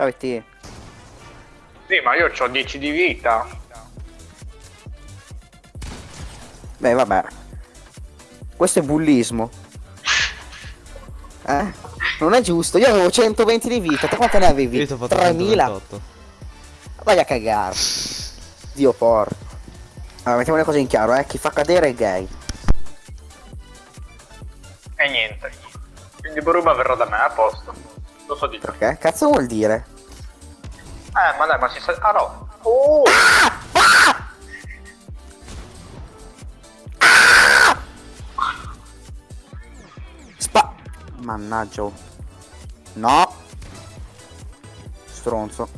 Ciao te. Sì, ma io ho 10 di vita. Beh, vabbè. Questo è bullismo. Eh? Non è giusto, io avevo 120 di vita, te quante ne avevi? Io ti ho fatto 3000? 128. Vai a cagare. Dio porco. Allora, mettiamo le cose in chiaro, eh. Chi fa cadere è gay. E niente. Quindi Boruba verrà da me, a posto. Lo so di te. Perché? Cazzo vuol dire? Eh, ma dai, ma si sa... Ah no. Oh! Spa... Mannaggia. oh. No. Stronzo.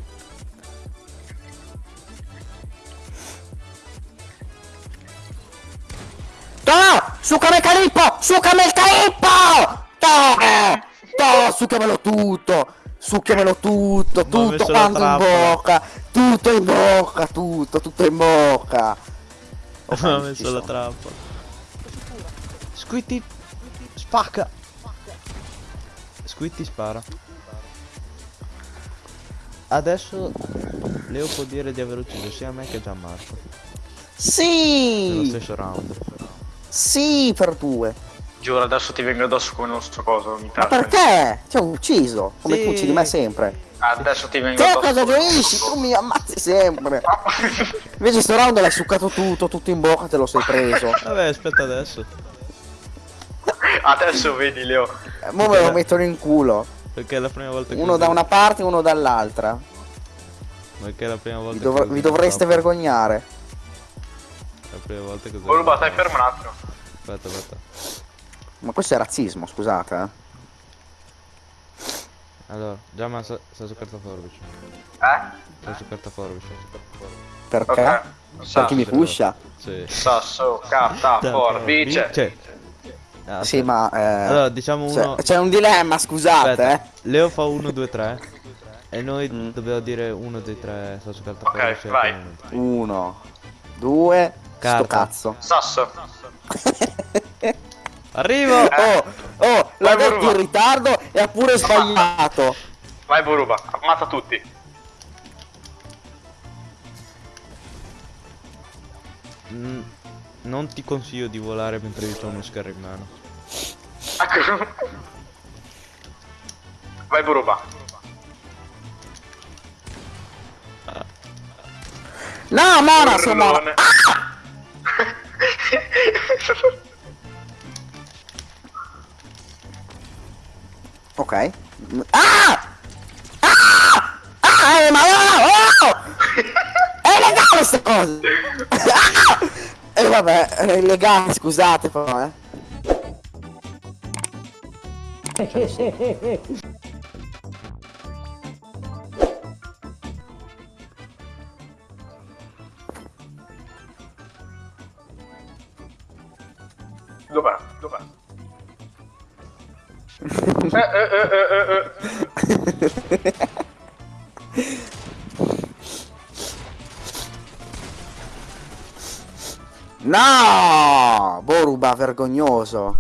No! Succami il calippo! Succami il calippo! No! No! Succamelo tutto! Succhiamelo tutto! Ho Tutto quanto in bocca! Tutto in bocca! Tutto! Tutto in bocca! Oh, ci messo la trappola. Squitty spacca. Squitty spara. Adesso Leo può dire di aver ucciso sia me che Gianmarco. Nello Sì! stesso round. Sì, per due. Giuro, adesso ti vengo addosso come non so cosa, mi Ma perché? Ti ho ucciso, come Sì. tu uccidi me sempre. Adesso ti vengo Te cosa gioisci? Tu mi ammazzi sempre. Invece sto round l'hai succato tutto, tutto in bocca te lo sei preso. Vabbè, aspetta adesso. Adesso vedi, Leo. Eh, Mo me lo mettono in culo. Perché è la prima volta che Uno da una parte e uno dall'altra. Perché è la prima volta Vi, usi vi dovreste vergognare. La prima volta che la stai fermo un attimo. Aspetta, aspetta. Ma questo è razzismo, scusate. Eh. Allora, già ma sta sta su carta forbice. Eh? Sta su carta forbice. Perché? Ok. Perché mi Sasso, pusha? Sì. sasso, carta, forbice. Cioè. Ah, Sì, ma... eh, Allora, diciamo uno. c'è- un dilemma, scusate, Aspetta, eh. Leo fa 1, 2, 3. E noi Mm. dobbiamo dire 1, 2, 3. Sta su carta Ok, forbice. vai. e poi- Uno, due, sto Carta. cazzo. Sasso. Arrivo! Oh, oh, l'ha detto in ritardo e ha pure sbagliato. Vai, Boruba, ammazza tutti. Mm, non ti consiglio di volare mentre io ho uno schermo in mano. Ecco. Vai, Boruba. No, Mona, sono... Urlone. Ok. Ah! Ah! Ah, eh, ma no! Oh! È illegale sta cosa! Ah! E vabbè, è illegale, scusate però, eh. Dov'è? Dov'è? No! Boruba, vergognoso.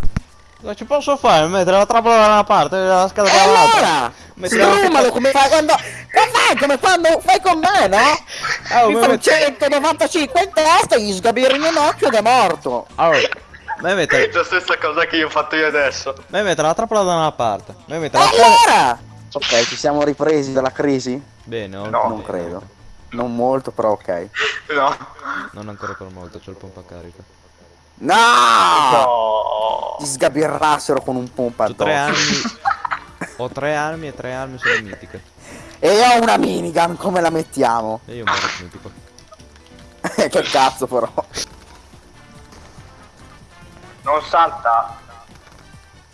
Cosa ci posso fare? Mettere la trappola da una parte e la scatola dall'altra. allora? Sfrummalo come fai quando... Come fai? Come quando fai con me, no? Oh, Mi ma fa un met- 195 in testa e gli sgabiri in un occhio ed è morto. Allora, me mettere, La stessa cosa che io ho fatto io adesso. me mettere la trappola da una parte. Me E mettere la trappola... allora? Ok, ci siamo ripresi dalla crisi? Bene, No. Non credo. Non molto, però ok. No. Non ancora per molto, c'ho il pompa carica. No! No. Ti sgabirrassero con un pompa Ho tre addosso. armi. ho tre armi e tre armi sono mitiche. E ho una minigun, come la mettiamo? E io muoro mitico. che cazzo però. Non salta.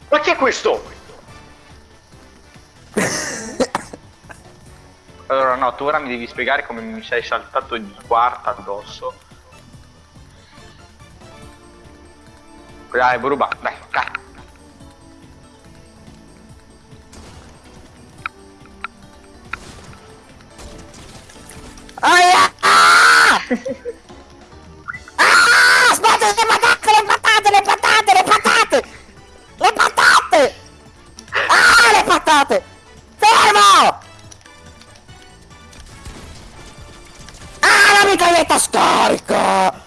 Ma chi è questo? Allora no, tu ora mi devi spiegare come mi sei saltato di quarta addosso. Dai, Boruba, dai, dai. Aia! Ah! Ah! no! Ah, la mitraglietta scarica!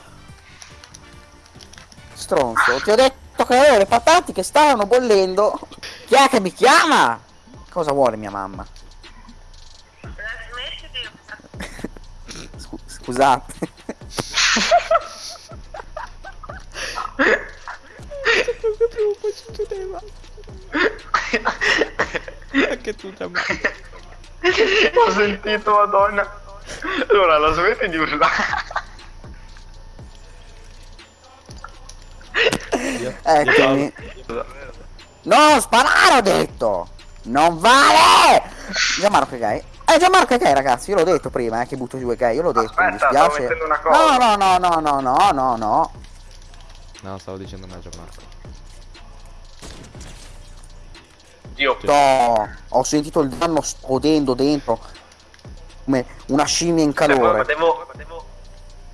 Stronzo, ti ho detto che avevo le patate che stavano bollendo. Chi è che mi chiama? Cosa vuole mia mamma? Scusate. Anche tu da me. Ho sentito, madonna. Allora, la smetti di urlare. Eccomi. No, sparare ho detto! Non vale! Gianmarco è gay. Eh, Gianmarco è gay, ragazzi, io l'ho detto prima, eh, che butto giù è gay, io l'ho detto, mi Aspetta, stavo dispiace. mettendo una No, cosa. no, no, no, no, no, no, no. No, stavo dicendo me Gianmarco. Dio. No, ho sentito il danno esplodendo dentro. Come una scimmia in Cioè, ma calore. devo... Devo...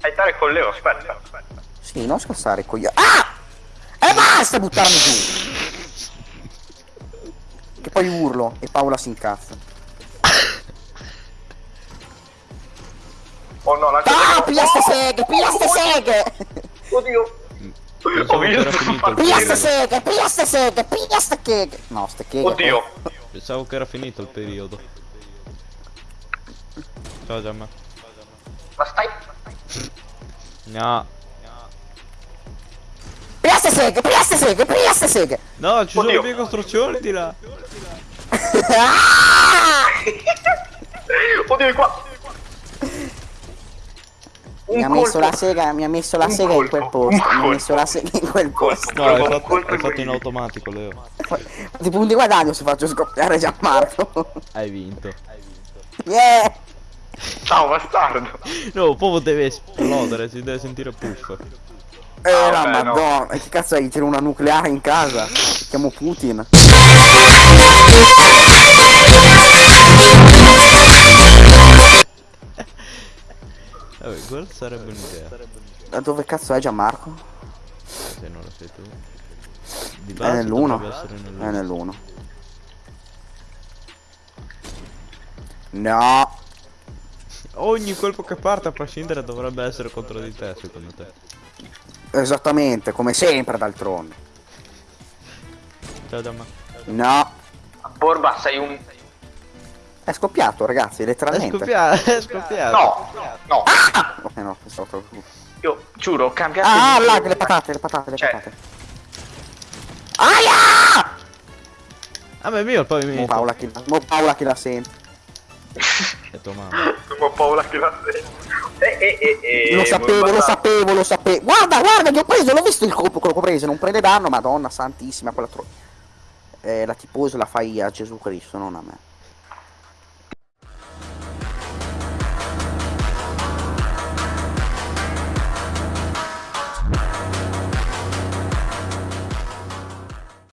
Aiutare con Leo, aspetta. Sì, non scassare coglione. Ah! E basta buttarmi giù! Che poi urlo e Paola si incazza. Oh no, la Ah, piglia ste seghe, piglia ste seghe! Oddio. Finito il Piglia periodo. seghe, piglia cheghe! No, ste cheghe. Oddio. Pensavo che era finito il periodo. Ciao Gianmarco. Ma stai... No. Piglia ste seghe, piglia ste seghe! No, ci sono Oddio. le mie costruzioni di là. Ah! Oddio, è qua. Mi ha messo la sega, mi ha messo la sega in quel posto, mi ha messo la sega in quel posto. No, hai Un fatto, hai fatto in automatico, Leo. Ti punti guadagno se faccio scoppiare Gianmarco. Hai vinto. Yeah! Ciao, bastardo. No, poi deve esplodere, si deve sentire puff. Eh, Ah, la vabbè, no. madonna, e che cazzo hai? C'era una nucleare in casa? Chiamo Putin. Vabbè, quella sarebbe un'idea. Da dove cazzo è Gianmarco? Se non lo sai tu. Di È base nell'uno. dovrebbe essere È nell'uno. nell'uno. No. Ogni colpo che parte a prescindere dovrebbe essere contro di te, secondo te. Esattamente, come sempre d'altronde. Ciao Gianmarco. No. Borba, sei un... È scoppiato, ragazzi, È letteralmente. scoppiato, è scoppiato. No, no. Eh no, pensavo Io giuro, ho cambiato... Ah, il- là, le patate, le patate, le Cioè- patate. Aia! Ah, ma è mio il Mo pavimento. Paola che, mo Paola che la sente. È tua mamma. Ho paura che la sento. Eh, eh, eh, eh, Lo sapevo, lo sapevo, lo sapevo. Guarda, guarda, che ho preso, l'ho visto il colpo che ho preso, non prende danno, madonna santissima, quella tro... Eh, la tifosa la fai a Gesù Cristo, non a me.